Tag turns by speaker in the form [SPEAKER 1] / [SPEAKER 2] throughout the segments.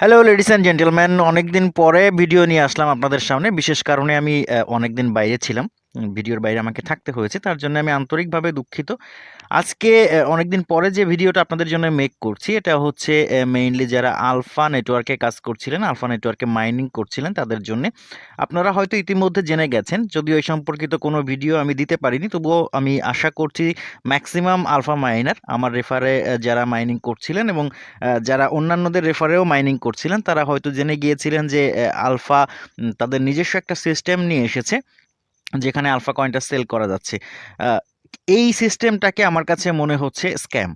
[SPEAKER 1] Hello ladies and gentleman অনেকদিন পরে video নিয়ে আসলাম আপনাদের সামনে। বিশেষ কারণে আমি অনেকদিন বাইরে ছিলাম। ভিডিওর বাইরে আমাকে থাকতে হয়েছে, তার জন্য আমি আন্তরিকভাবে দুঃখিত। আজকে অনেকদিন পরে যে ভিডিওটা আপনাদের জন্য মেক করছি, এটা হচ্ছে মেইনলি যারা আলফা নেটওয়ার্কে কাজ করছিলেন, আলফা নেটওয়ার্কে মাইনিং করছিলেন তাদের জন্য। আপনারা হয়তো ইতিমধ্যে জেনে গেছেন, যদিও এই সম্পর্কিত কোনো ভিডিও আমি দিতে পারিনি, তবুও আমি আশা করছি ম্যাক্সিমাম আলফা মাইনার আমার রেফারে যারা মাইনিং করছিলেন এবং যারা অন্যান্যদের রেফারেও মাইনিং করছিলেন, তারা হয়তো জেনে গিয়েছিলেন যে আলফা তাদের নিজস্ব একটা সিস্টেম নিয়ে এসেছে। যেখানে আলফা কয়েনটা সেল করা যাচ্ছে। এই সিস্টেমটাকে আমার কাছে মনে হচ্ছে স্ক্যাম।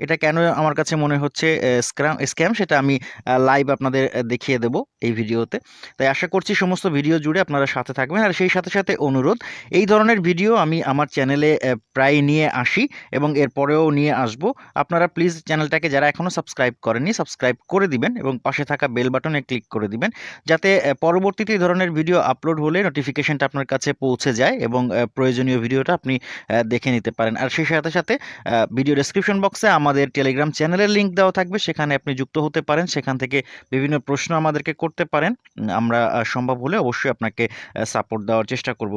[SPEAKER 1] এটা কেন আমার কাছে মনে হচ্ছে স্ক্রাম, স্ক্যাম সেটা আমি লাইভ আপনাদের দেখিয়ে দেব এই ভিডিওতে। তাই আশা করছি সমস্ত ভিডিও জুড়ে আপনারা সাথে থাকবেন। আর সেই সাথে সাথে অনুরোধ, এই ধরনের ভিডিও আমি আমার চ্যানেলে প্রায় নিয়ে আসি এবং এরপরেও নিয়ে আসব। আপনারা প্লিজ চ্যানেলটাকে যারা এখনও সাবস্ক্রাইব করেননি সাবস্ক্রাইব করে দিবেন এবং পাশে থাকা বেল বাটনে ক্লিক করে দিবেন। যাতে পরবর্তীতে এই ধরনের ভিডিও আপলোড হলে নোটিফিকেশনটা আপনার কাছে পৌঁছে যায় এবং প্রয়োজনীয় ভিডিওটা আপনি দেখে নিতে পারেন। আর সেই সাথে সাথে ভিডিও ডেসক্রিপশন বক্সে আমাদের টেলিগ্রাম চ্যানেলের লিংক দেওয়া থাকবে, সেখানে আপনি যুক্ত হতে পারেন, সেখান থেকে বিভিন্ন প্রশ্ন আমাদেরকে করতে পারেন। আমরা সম্ভব হলে অবশ্যই আপনাকে সাপোর্ট দেওয়ার চেষ্টা করব।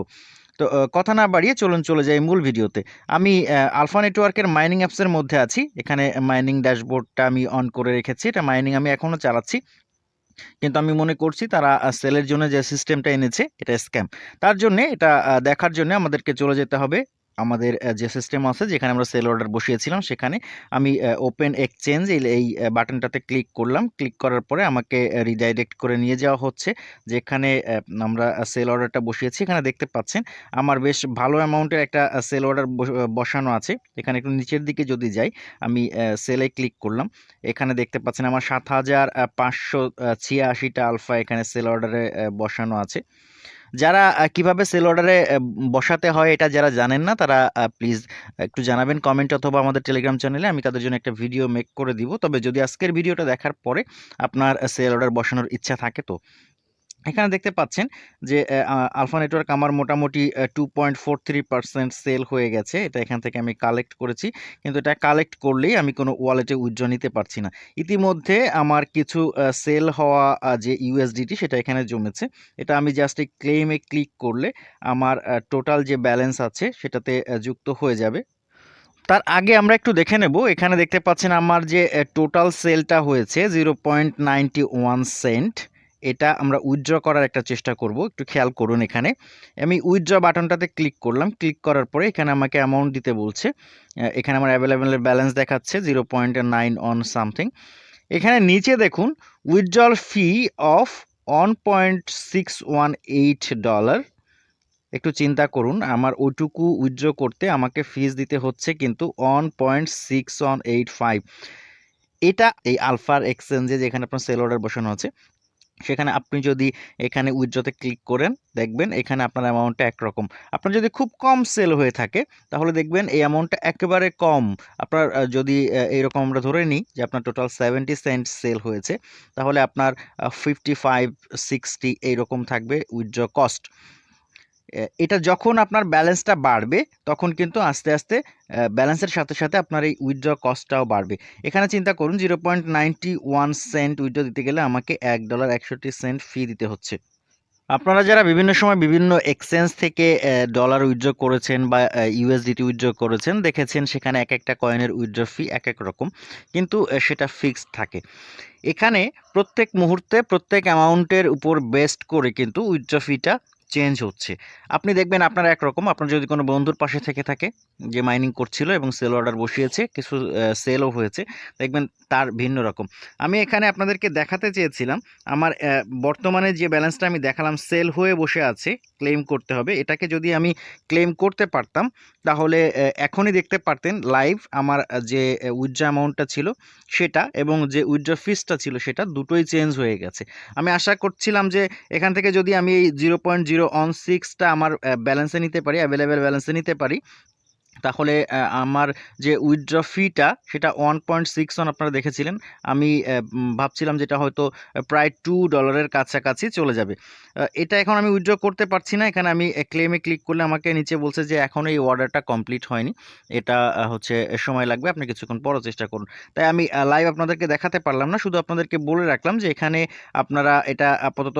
[SPEAKER 1] তো কথা না বাড়িয়ে চলুন চলে যাই মূল ভিডিওতে। আমি আলফা নেটওয়ার্কের মাইনিং অ্যাপসের মধ্যে আছি। এখানে মাইনিং ড্যাশবোর্ডটা আমি অন করে রেখেছি। এটা মাইনিং আমি এখনও চালাচ্ছি। কিন্তু আমি মনে করছি তারা সেলের জন্য যে সিস্টেমটা এনেছে, এটা স্ক্যাম তার জন্য, এটা দেখার জন্য আমাদেরকে চলে যেতে হবে। আমাদের যে সিস্টেম আছে, যেখানে আমরা সেল অর্ডার বসিয়েছিলাম, সেখানে আমি ওপেন এক্সচেঞ্জ এই বাটনটাতে ক্লিক করলাম। ক্লিক করার পরে আমাকে রিডাইরেক্ট করে নিয়ে যাওয়া হচ্ছে, যেখানে আমরা সেল অর্ডারটা বসিয়েছি। এখানে দেখতে পাচ্ছেন, আমার বেশ ভালো অ্যামাউন্টের একটা সেল অর্ডার বসানো আছে। এখানে একটু নিচের দিকে যদি যাই, আমি সেলে ক্লিক করলাম। এখানে দেখতে পাচ্ছেন, আমার সাত হাজার পাঁচশো ছিয়াশিটা আলফা এখানে সেল অর্ডারে বসানো আছে। যারা কীভাবে সেল অর্ডারে বসাতে হয় এটা যারা জানেন না, তারা প্লিজ একটু জানাবেন কমেন্ট অথবা আমাদের টেলিগ্রাম চ্যানেলে আমি তাদের জন্য একটা ভিডিও মেক করে দিব। তবে যদি আজকের ভিডিওটা দেখার পরে আপনার সেল অর্ডার বসানোর ইচ্ছা থাকে তো। এখানে দেখতে পাচ্ছেন যে আলফা নেটওয়ার্ক আমার মোটামুটি two point four three percent sale হয়ে গেছে। এটা এখান থেকে আমি কালেক্ট করেছি। কিন্তু এটা কালেক্ট করলেই আমি কোনো ওয়ালেটে উইথড্র নিতে পারছি না। ইতিমধ্যে আমার কিছু সেল হওয়া যে ইউএসডিটি সেটা এখানে জমেছে। এটা আমি জাস্ট এই ক্লেমে ক্লিক করলে আমার টোটাল যে ব্যালেন্স আছে সেটাতে যুক্ত হয়ে যাবে। তার আগে আমরা একটু দেখে নেব। এখানে দেখতে পাচ্ছেন আমার যে টোটাল সেলটা হয়েছে জিরো পয়েন্ট ওয়ান সেন্ট এটা আমরা উইথড্র করার একটা চেষ্টা করব। একটু খেয়াল করুন এখানে। আমি উইথড্র বাটনটাতে ক্লিক করলাম। ক্লিক করার পরে এখানে আমাকে অ্যামাউন্ট দিতে বলছে। এখানে আমার অ্যাভেলেবেলের ব্যালেন্স দেখাচ্ছে zero point nine on something এখানে নিচে দেখুন withdrawal fee of one point six one eight dollar একটু চিন্তা করুন, আমার ওইটুকু উইথড্র করতে আমাকে ফিজ দিতে হচ্ছে কিন্তু one point six one eight five এটা এই আলফার এক্সচেঞ্জে যেখানে আপনার সেল অর্ডার বসানো আছে সেখানে আপনি যদি এখানে উইথড্রতে ক্লিক করেন, দেখবেন এখানে আপনার অ্যামাউন্টটা একরকম। আপনার যদি খুব কম সেল হয়ে থাকে, তাহলে দেখবেন এই অ্যামাউন্টটা একেবারে কম। আপনার যদি এইরকম আমরা ধরে নিই যে আপনার টোটাল সেভেন্টি সেন্ট সেল হয়েছে, তাহলে আপনার ফিফটি ফাইভ সিক্সটি এইরকম থাকবে উইথড্র কস্ট এটা যখন আপনার ব্যালেন্সটা বাড়বে, তখন কিন্তু আস্তে আস্তে ব্যালেন্সের সাথে সাথে আপনার এই উইথড্র কস্টটাও বাড়বে। এখানে চিন্তা করুন zero point ninety one cent withdraw দিতে গেলে আমাকে এক ডলার একষট্টি সেন্ট ফি দিতে হচ্ছে। আপনারা যারা বিভিন্ন সময় বিভিন্ন এক্সচেঞ্জ থেকে ডলার উইথড্র করেছেন বা ইউএসডিটি উইথড্র করেছেন, দেখেছেন সেখানে এক একটা কয়েনের উইথড্র ফি এক এক রকম, কিন্তু সেটা ফিক্সড থাকে। এখানে প্রত্যেক মুহূর্তে প্রত্যেক অ্যামাউন্টের উপর বেস্ট করে কিন্তু উইথড্র ফিটা চেঞ্জ হচ্ছে। আপনি দেখবেন আপনার একরকম, আপনার যদি কোনো বন্ধুর পাশে থেকে থাকে, যে মাইনিং করছিল এবং সেল অর্ডার বসিয়েছে, কিছু সেলও হয়েছে, দেখবেন তার ভিন্ন রকম। আমি এখানে আপনাদেরকে দেখাতে চেয়েছিলাম, আমার বর্তমানে যে ব্যালেন্সটা আমি দেখালাম সেল হয়ে বসে আছে ক্লেম করতে হবে, এটাকে যদি আমি ক্লেম করতে পারতাম, তাহলে এখনই দেখতে পারতেন লাইভ আমার যে উইথড্র অ্যামাউন্টটা ছিল, সেটা এবং যে উইথড্র ফিসটা ছিল, সেটা দুটোই চেঞ্জ হয়ে গেছে। আমি আশা করছিলাম যে, এখান থেকে যদি আমি এই জিরো পয়েন্ট জিরো অন সিক্সটা আমার ব্যালেন্সে নিতে পারি অ্যাভেলেবেল ব্যালেন্সে নিতে পারি। তাহলে আমার যে উইথড্র ফিটা সেটা 1.61 আপনারা দেখেছিলেন। আমি ভাবছিলাম যেটা হয়তো প্রায় টু ডলারের কাছাকাছি চলে যাবে। এটা এখন আমি উইথড্র করতে পারছি না। এখানে আমি ক্লেম ক্লিক করলে আমাকে নিচে বলছে যে, এখন এই অর্ডারটা কমপ্লিট হয়নি। এটা হচ্ছে সময় লাগবে। আপনি কিছুক্ষণ পরও চেষ্টা করুন। তাই আমি লাইভ আপনাদেরকে দেখাতে পারলাম না। শুধু আপনাদেরকে বলে রাখলাম যে, এখানে আপনারা এটা আপাতত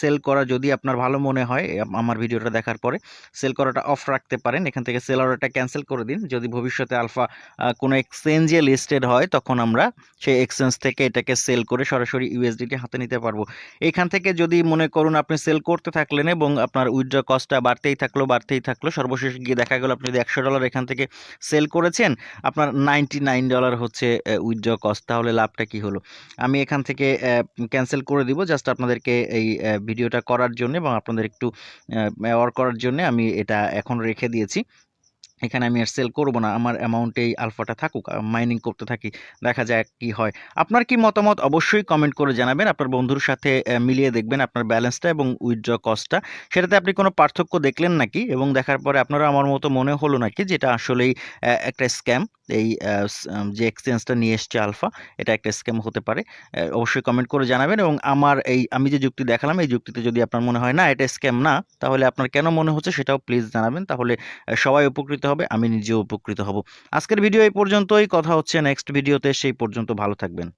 [SPEAKER 1] সেল করা যদি আপনার ভালো মনে হয় আমার ভিডিওটা দেখার পরে সেল করাটা অফ রাখতে পারেন। এখান থেকে সেল অর্ডারটা ক্যানসেল করে দিন। যদি ভবিষ্যতে আলফা কোনো এক্সচেঞ্জে লিস্টেড হয় তখন আমরা সেই এক্সচেঞ্জ থেকে এটাকে সেল করে সরাসরি ইউএসডিটি হাতে নিতে পারব। এখান থেকে যদি মনে করুন আপনি সেল করতে থাকলেন এবং আপনার উইথড্র কস্টটা বাড়তেই থাকল, বাড়তেই থাকল। সর্বশেষ গিয়ে দেখা গেল আপনি যদি $100 এখান থেকে সেল করেছেন, আপনার $99 হচ্ছে অ্যা উইথড্র কস্ট। তাহলে লাভটা কি হলো? আমি এখান থেকে ক্যান্সেল করে দিব। জাস্ট আপনাদেরকে এই ভিডিওটা করার জন্য এবং আপনাদের একটু অ্যাওয়ার করার জন্যে আমি এটা এখন রেখে দিয়েছি। এখানে আমি আর সেল করব না। আমার অ্যামাউন্টে এই আলফাটা থাকুক। মাইনিং করতে থাকি। দেখা যায় কি হয়। আপনার কি মতামত অবশ্যই কমেন্ট করে জানাবেন। আপনার বন্ধুর সাথে মিলিয়ে দেখবেন আপনার ব্যালেন্সটা এবং উইথড্র কস্টটা। সেটাতে আপনি কোনো পার্থক্য দেখলেন নাকি? এবং দেখার পরে আপনারা আমার মতো মনে হলো নাকি যেটা আসলেই একটা স্ক্যাম? এই যে এক্সচেঞ্জটা নিয়ে এসছে আলফা, এটা একটা স্ক্যাম হতে পারে। অবশ্যই কমেন্ট করে জানাবেন এবং আমার এই আমি যে যুক্তি দেখালাম এই যুক্তিতে যদি আপনার মনে হয় না এটা স্ক্যাম না, তাহলে আপনার কেন মনে হচ্ছে সেটাও প্লিজ জানাবেন। তাহলে সবাই উপকৃত হবে, আমি নিজেও উপকৃত হব। আজকের ভিডিও এই পর্যন্তই। কথা হচ্ছে নেক্সট ভিডিওতে। সেই পর্যন্ত ভালো থাকবেন।